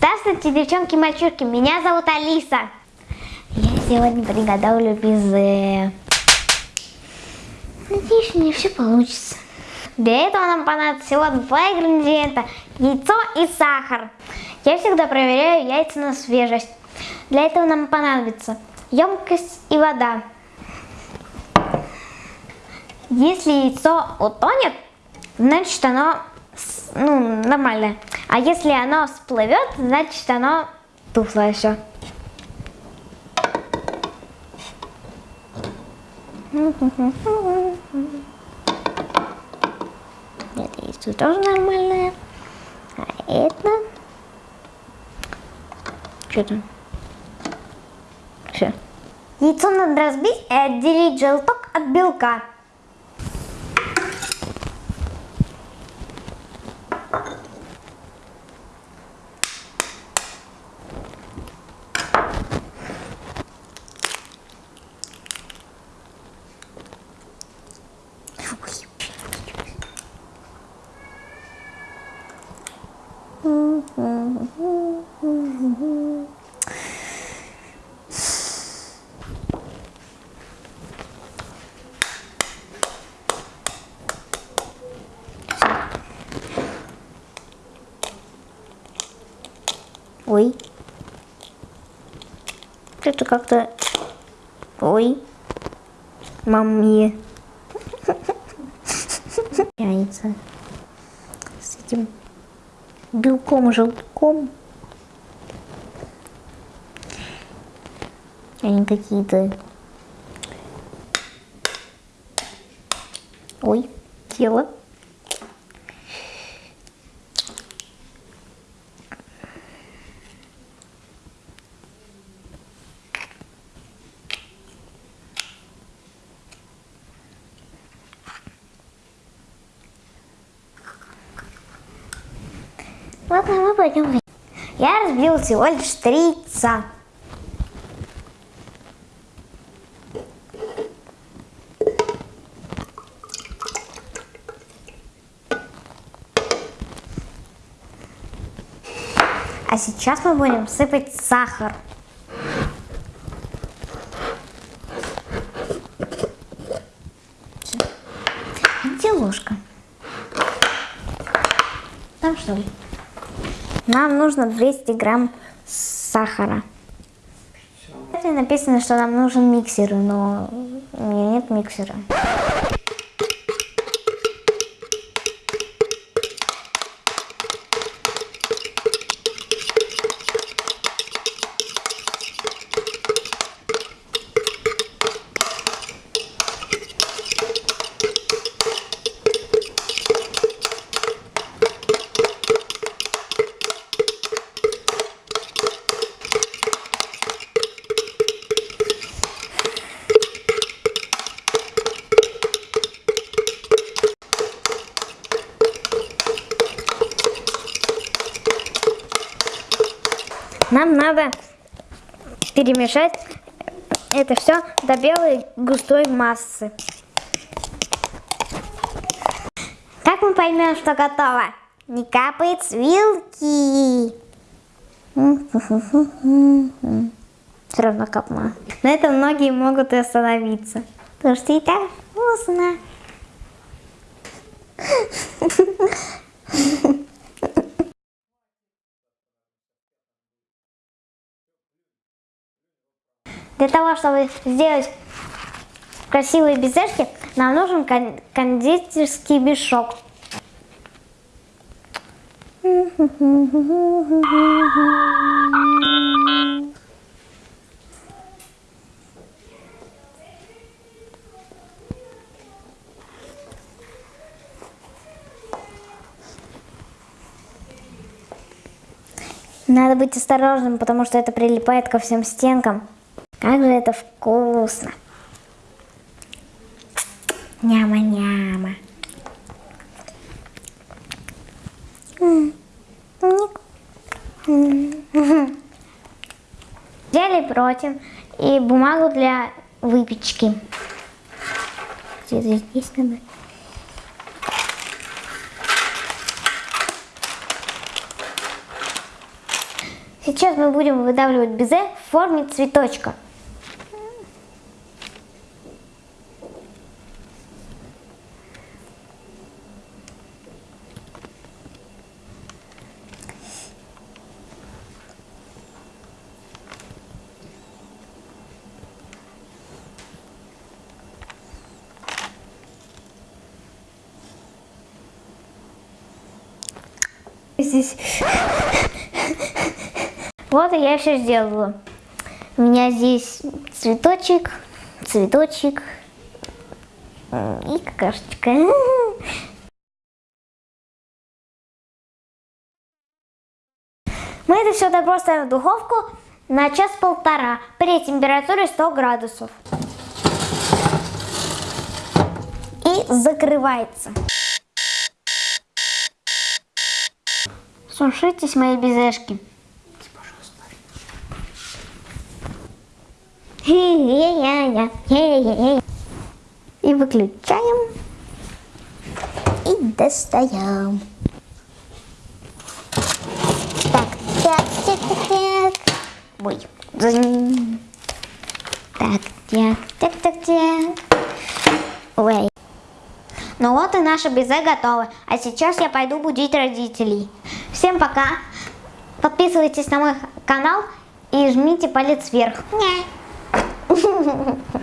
Здравствуйте, девчонки и мальчишки, меня зовут Алиса. Я сегодня приготовлю безе. Надеюсь, у меня все получится. Для этого нам понадобится всего два ингредиента. Яйцо и сахар. Я всегда проверяю яйца на свежесть. Для этого нам понадобится емкость и вода. Если яйцо утонет, значит оно ну, нормальное. А если оно всплывет, значит оно тухлое все. Это яйцо тоже нормальное. А это... Что там? Все. Яйцо надо разбить и отделить желток от белка. Ой. Это как-то... Ой. Маме. Яйца. С этим белком, желтком. Они какие-то... Ой, тело. Ладно, мы пойдем. Я разбил всего лишь три яйца. А сейчас мы будем сыпать сахар. Где ложка? Там что ли? Нам нужно 200 грамм сахара. Написано, что нам нужен миксер, но у меня нет миксера. Нам надо перемешать это все до белой густой массы. Как мы поймем, что готово? Не капает с вилки. Все равно капнула. На этом многие могут и остановиться. Потому что и так вкусно. Для того, чтобы сделать красивые безешки, нам нужен кондитерский мешок. Надо быть осторожным, потому что это прилипает ко всем стенкам. Как же это вкусно. Няма-няма. Взяли против и бумагу для выпечки. Здесь надо. Сейчас мы будем выдавливать безе в форме цветочка. Здесь. Вот и я все сделала. У меня здесь цветочек, цветочек и какашечка. Мы это все добро ставим в духовку на час-полтора при температуре 100 градусов. И закрывается. Сушитесь, мои безешки. И выключаем. И достаем. Так, так, так, так, так. Ой. Так, так, так, так, так. Ой. Ну вот и наше безе готово. А сейчас я пойду будить родителей. Всем пока. Подписывайтесь на мой канал и жмите палец вверх.